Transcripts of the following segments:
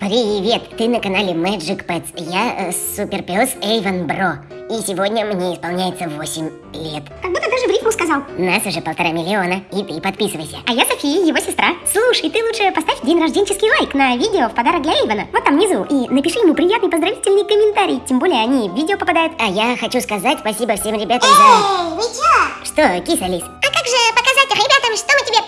Привет, ты на канале Magic Pets. Я э, суперпес Эйвен Бро. И сегодня мне исполняется 8 лет. Как будто даже в рифму сказал. Нас уже полтора миллиона, и ты подписывайся. А я София, его сестра. Слушай, ты лучше поставь день рожденческий лайк на видео в подарок для Эйвена. Вот там внизу. И напиши ему приятный поздравительный комментарий. Тем более они в видео попадают. А я хочу сказать спасибо всем ребятам за... Эй, вы чё? Что, киса Лис? А как же показать ребятам, что мы тебе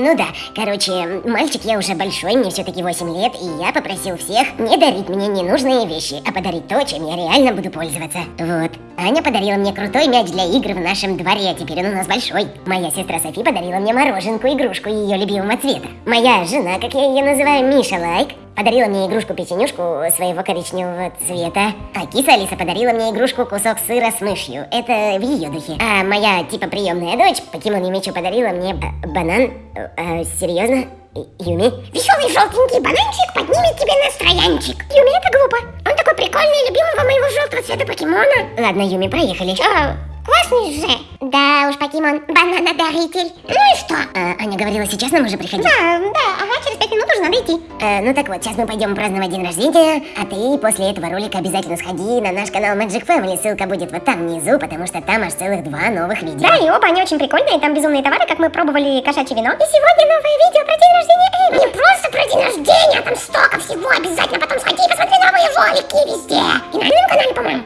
ну да, короче, мальчик я уже большой, мне все-таки 8 лет, и я попросил всех не дарить мне ненужные вещи, а подарить то, чем я реально буду пользоваться. Вот. Аня подарила мне крутой мяч для игр в нашем дворе, а теперь он у нас большой. Моя сестра Софи подарила мне мороженку, игрушку ее любимого цвета. Моя жена, как я ее называю, Миша Лайк, подарила мне игрушку-печенюшку своего коричневого цвета. А киса Алиса подарила мне игрушку кусок сыра с мышью. Это в ее духе. А моя, типа, приемная дочь, покемон Юмичу, подарила мне э, банан. Э, э, серьезно? Юми? Веселый желтенький бананчик поднимет тебе настроянчик. Юми, это глупо. Он такой прикольный, любимого моего желтого цвета покемона. Ладно, Юми, поехали. Чё? Классный же. Да уж, покемон, бананодаритель. Ну и что? А, Аня говорила, сейчас нам уже приходить. Да, да, ага, через пять минут уже надо идти. Э, ну так вот, сейчас мы пойдем праздновать день рождения, а ты после этого ролика обязательно сходи на наш канал Magic Family, ссылка будет вот там внизу, потому что там аж целых два новых видео. Да, и оба они очень прикольные, там безумные товары, как мы пробовали кошачье вино. И сегодня новое видео про день рождения Эйва. Не просто про день рождения, там столько всего, обязательно потом сходи и посмотри новые ролики везде. И на этом канале, по-моему.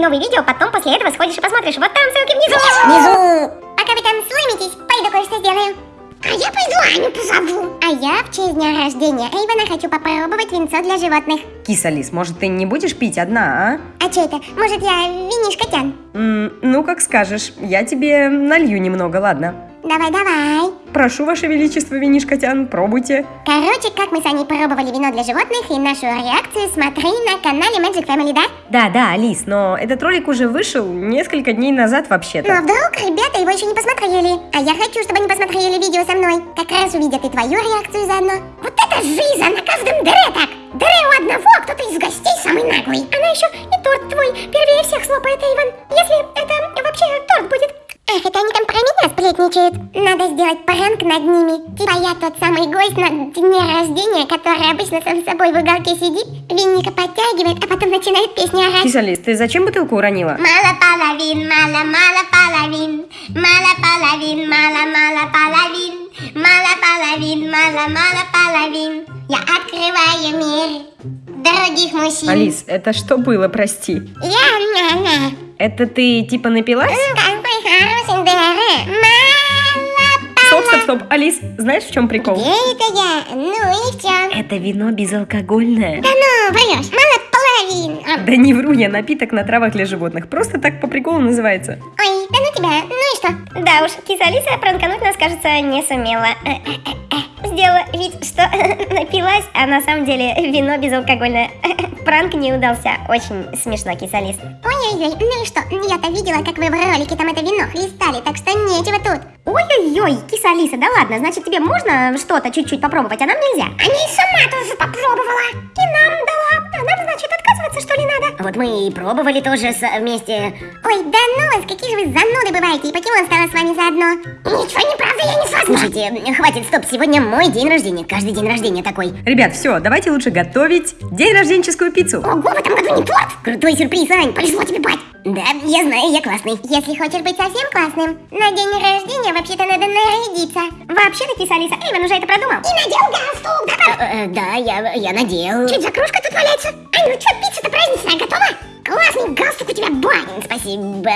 Новые видео, потом после этого сходишь и посмотришь. Вот там ссылки внизу. Внизу! Пока вы там слымитесь, пойду кое-что сделаю. А я пойду Аню позову. А я в честь дня рождения Эйвена хочу попробовать винцо для животных. Киса Лис, может ты не будешь пить одна, а? А что это? Может я винишко тян? М, ну, как скажешь. Я тебе налью немного, ладно? Давай, давай. Прошу, Ваше Величество, винишкотян, пробуйте. Короче, как мы с Аней пробовали вино для животных и нашу реакцию смотри на канале Magic Family, да? Да, да, Алис, но этот ролик уже вышел несколько дней назад Но вообще-то. вдруг ребята его еще не посмотрели. А я хочу, чтобы они посмотрели видео со мной. Как раз увидят и твою реакцию заодно. Вот это жизнь, а на каждом дыре так. Дыре у одного, а кто-то из гостей самый наглый. Она еще и торт твой первее всех слопает, Эйвен. Если это вообще торт будет. Эх, это они там про меня сплетничают. Надо сделать пранк над ними. Типа я тот самый гость на дне рождения, который обычно сам с собой в уголке сидит, винника подтягивает, а потом начинает песню орать. Киса Лис, ты зачем бутылку уронила? Мало половин, мало, мало половин, мало половин, мало, мало половин, мало половин, мало, мало половин. Я открываю мир других мужчин. Алис, это что было, прости? Я на-на. Это ты типа напилась? Мало Стоп, стоп, стоп. Алис, знаешь, в чем прикол? Где это я? Ну и в чем? Это вино безалкогольное. Да ну, врешь, мало половин. А, Да не вру я, напиток на травах для животных. Просто так по приколу называется. Ой, да ну тебя, ну и что? Да уж, киса Алиса пранкануть нас, кажется, не сумела. Сделала вид, что напилась, а на самом деле вино безалкогольное. Пранк не удался. Очень смешно, киса Алис. Ой-ой-ой, ну и что? Я-то видела, как вы в ролике там это вино хлестали, так что нечего тут. Ой-ой-ой, киса Алиса, да ладно, значит тебе можно что-то чуть-чуть попробовать, а нам нельзя? А не сама тоже попробовала. И нам дала. Отказываться, что ли, надо? Вот мы и пробовали тоже с- вместе. Ой, да ну вас, какие же вы зануды бываете, и покемон стала с вами заодно. Ничего не правда, я не согласна. Слушайте, хватит, стоп, сегодня мой день рождения, каждый день рождения такой. Ребят, все, давайте лучше готовить день рожденческую пиццу. Ого, в этом году не торт. Крутой сюрприз, Ань. Повезло тебе, бать. Да, я знаю, я классный. Если хочешь быть совсем классным, на день рождения вообще-то надо нарядиться. Вообще-то, киса Алиса, Эйвен уже это продумал. И надел галстук, да? Э, э, да, я, я надел. Чуть за кружка тут валяется. Ань, ну что, пицца-то праздничная готова? Классный галстук у тебя, бать. Спасибо.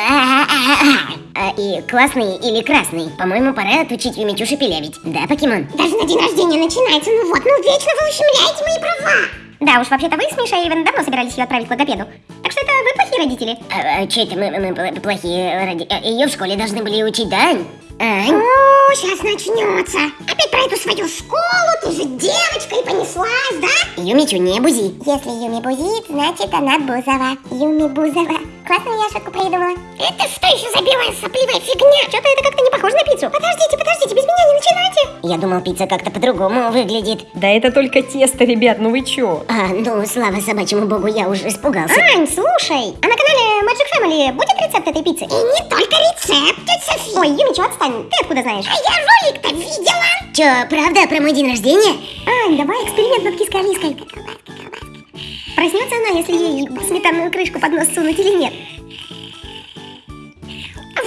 А, и классный или красный? По-моему, пора отучить Юмичу шепелявить. Да, покемон? Даже на день рождения начинается. Ну вот, ну вечно вы ущемляете мои права. Да уж, вообще-то вы с Мишей Эйвен давно собирались ее отправить к логопеду. Так что это вы плохие родители. А, а, че это мы, мы пл- плохие ради... а, Ее в школе должны были учить, да, Ань? Ань? О, сейчас начнется. Опять про эту свою школу, ты же девочка и понеслась, да? Юмичу, не бузи. Если Юми бузит, значит она Бузова. Юми Бузова. Классную я шутку придумала. Это что еще за белая сопливая фигня? Что-то это как-то не похоже на пиццу. Подождите, подождите, без меня не начинайте. Я думал, пицца как-то по-другому выглядит. Да это только тесто, ребят, ну вы чё? А, ну, слава собачьему богу, я уже испугался. Ань, слушай, а на канале Magic Family будет рецепт этой пиццы? И не только рецепт, тетя Софи. Ой, Юмичу, отстань, ты откуда знаешь? А я ролик-то видела. Чё, правда, про мой день рождения? Ань, давай эксперимент над киской-алиской. Проснется она, если ей сметанную крышку под нос сунуть или нет?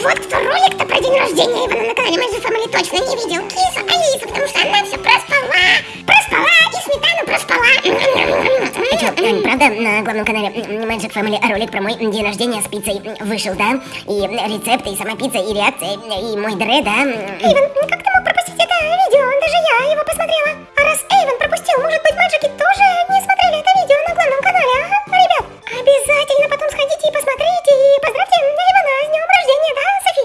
Вот кто ролик-то про день рождения Ивана на канале Magic Family точно не видел. Киса Алиса, потому что она все проспала. Проспала и сметану проспала. А правда, на главном канале Magic Family ролик про мой день рождения с пиццей вышел, да? И рецепты, и сама пицца, и реакция, и мой дре, да? Ну как ты мог пропустить это видео? Даже я его посмотрела. А раз пропустил, может быть, Маджики тоже не смотрели это видео на главном канале, ага? Ребят, обязательно потом сходите и посмотрите, и поздравьте Эйвена с днем рождения, да, Софи?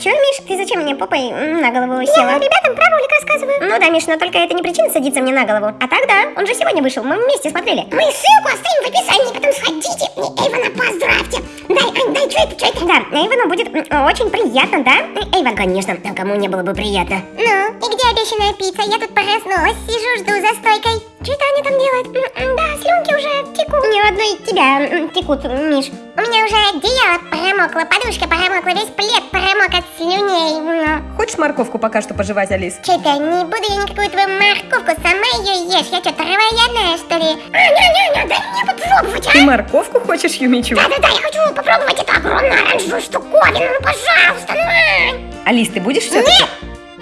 Чё, Миш, ты зачем мне попой на голову села? Я ребятам про ролик рассказываю. Ну да, Миш, но только это не причина садиться мне на голову. А так да, он же сегодня вышел, мы вместе смотрели. Мы ссылку оставим в описании, потом сходите и Эйвана поздравьте. Дай, Ань, дай, что это, что это? Да, Эйвену будет очень приятно, да? Эйвен, Конечно, а кому не было бы приятно. Ну, и где обещанная пицца? Я тут проснулась, сижу, жду за стойкой. Что это они там делают? Да, слюнки уже текут. Не одной тебя текут, Миш. У меня уже одеяло промокло, подушка промокла, весь плед промок от слюней. М. Хочешь морковку пока что пожевать, Алис? Чё-то не буду я никакую твою морковку, сама ее ешь. Я что, травоядная, что ли? Не-не-не, дай мне попробовать, а? Ты морковку хочешь, Юмичу? Да-да-да, я хочу попробовать эту огромную оранжевую штуковину, ну пожалуйста, ну Ань. Алис, ты будешь все-таки? Нет!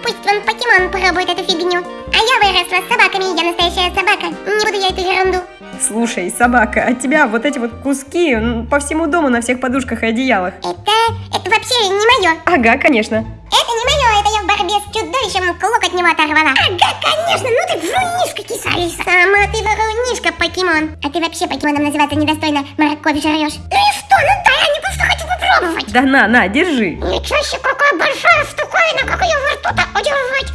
Пусть вон покемон пробует эту фигню. А я выросла с собаками, я настоящая собака. Не буду я эту ерунду. Слушай, собака, от тебя вот эти вот куски по всему дому на всех подушках и одеялах. Это... это вообще не мое. Ага, конечно. Это не мое, это я в борьбе с чудовищем клок от него оторвала. Ага, конечно, ну ты врунишка, киса Алиса. Сама ты врунишка, покемон. А ты вообще покемоном называться недостойно. Морковь жрешь. Ну и что, ну дай, я не просто хочу попробовать. Да на, на, держи. Ничего себе, какая большая штуковина, как ее во рту-то удержать.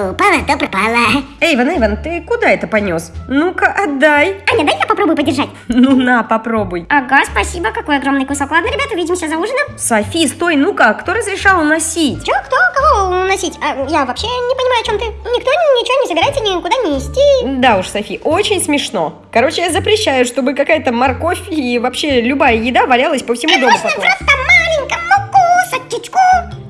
Что упала, то пропала. Эйвен, Эйвен, ты куда это понес? Ну-ка, отдай. Аня, дай я попробую подержать. Ну на, попробуй. Ага, спасибо, какой огромный кусок. Ладно, ребята, увидимся за ужином. Софи, стой, ну-ка, кто разрешал уносить? Чё, кто, кого уносить? А, я вообще не понимаю, о чем ты. Никто ничего не собирается никуда нести. Да уж, Софи, очень смешно. Короче, я запрещаю, чтобы какая-то морковь и вообще любая еда валялась по всему дому. Просто маленькому кусочку.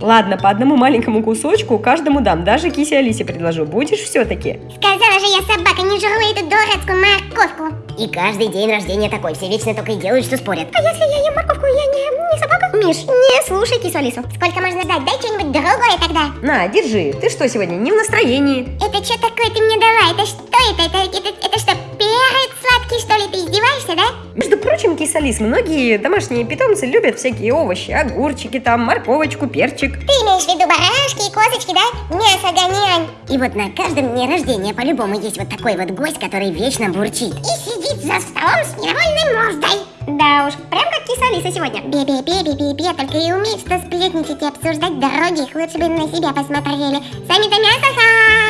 Ладно, по одному маленькому кусочку каждому дам, даже кисе Алисе предложу. Будешь все-таки? Сказала же я, собака, не жру эту дурацкую морковку. И каждый день рождения такой, все вечно только и делают, что спорят. А если я ем морковку, я не, не собака? Миш, не слушай кису Алису. Сколько можно дать? Дай что-нибудь другое тогда. На, держи. Ты что сегодня, не в настроении? Это что такое ты мне дала? Это что это? Это, это, это что, перец сладкий, что ли? Ты издеваешься, да? Между прочим, киса Алис, многие домашние питомцы любят всякие овощи, огурчики там, морковочку, перчик. Ты имеешь в виду барашки и козочки, да? Мясо гонянь. И вот на каждом дне рождения по-любому есть вот такой вот гость, который вечно бурчит. И сидит за столом с недовольной мордой. Да уж, прям как киса Алиса сегодня. Бе-бе-бе-бе-бе-бе, только и умеет что сплетничать и обсуждать дороги, их лучше бы на себя посмотрели. Сами-то мясо хотите,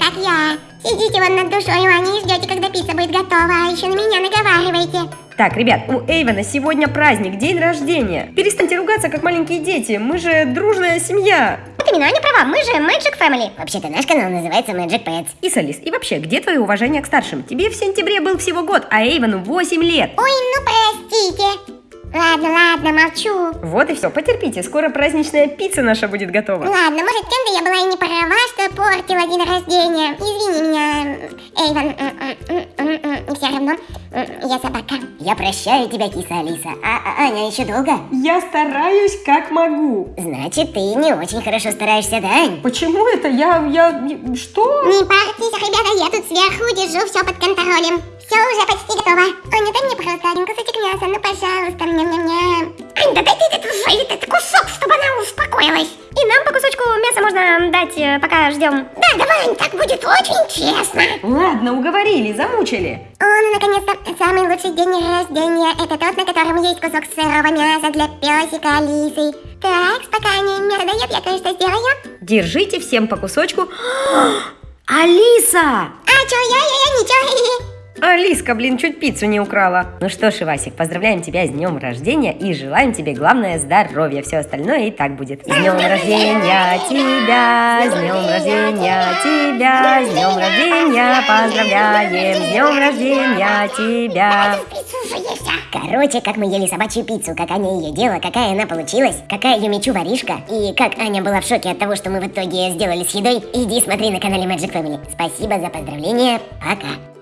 как я. Сидите вон над душой, а не ждете, когда пицца будет готова, а еще на меня наговариваете. Так, ребят, у Эйвена сегодня праздник, день рождения. Перестаньте ругаться, как маленькие дети. Мы же дружная семья. Вот именно, Аня права, мы же Magic Family. Вообще-то наш канал называется Magic Pets. И Алис, и вообще, где твое уважение к старшим? Тебе в сентябре был всего год, а Эйвену 8 лет. Ой, ну простите. Ладно, ладно, молчу. Вот и все, потерпите, скоро праздничная пицца наша будет готова. Ладно, может, кем-то я была и не права, что портила день рождения. Извини меня, Эйвен. Все равно, м, я собака. Я прощаю тебя, киса Алиса. А, а Аня еще долго? Я стараюсь как могу. Значит, ты не очень хорошо стараешься, да, Ань? Почему это? Я, я, что? Не парьтесь, ребята, я тут сверху держу все под контролем. Все уже почти готово. Аня, дай мне, пожалуйста, один кусочек мяса, ну, пожалуйста, ням-ням-ням. Ань, да дай ты этот уже этот кусок, чтобы она успокоилась. И нам по кусочку мяса можно дать, э, пока ждем. Да, давай, Ань, так будет очень честно. Ладно, уговорили, замучили. О, ну наконец-то, самый лучший день рождения. Это тот, на котором есть кусок сырого мяса для песика Алисы. Так, пока они мясо дает, я кое-что сделаю. Держите всем по кусочку. Алиса! А чё, я, я, я, ничего. Алиска, блин, чуть пиццу не украла. Ну что ж, Ивасик, поздравляем тебя с днем рождения и желаем тебе, главное, здоровья. Все остальное и так будет. С днем рождения тебя, с днем рождения тебя, с днем рождения поздравляем, с днем рождения тебя. Короче, как мы ели собачью пиццу, как Аня ее делала, какая она получилась, какая ее мечу воришка, и как Аня была в шоке от того, что мы в итоге сделали с едой, иди смотри на канале Magic Family. Спасибо за поздравления, пока.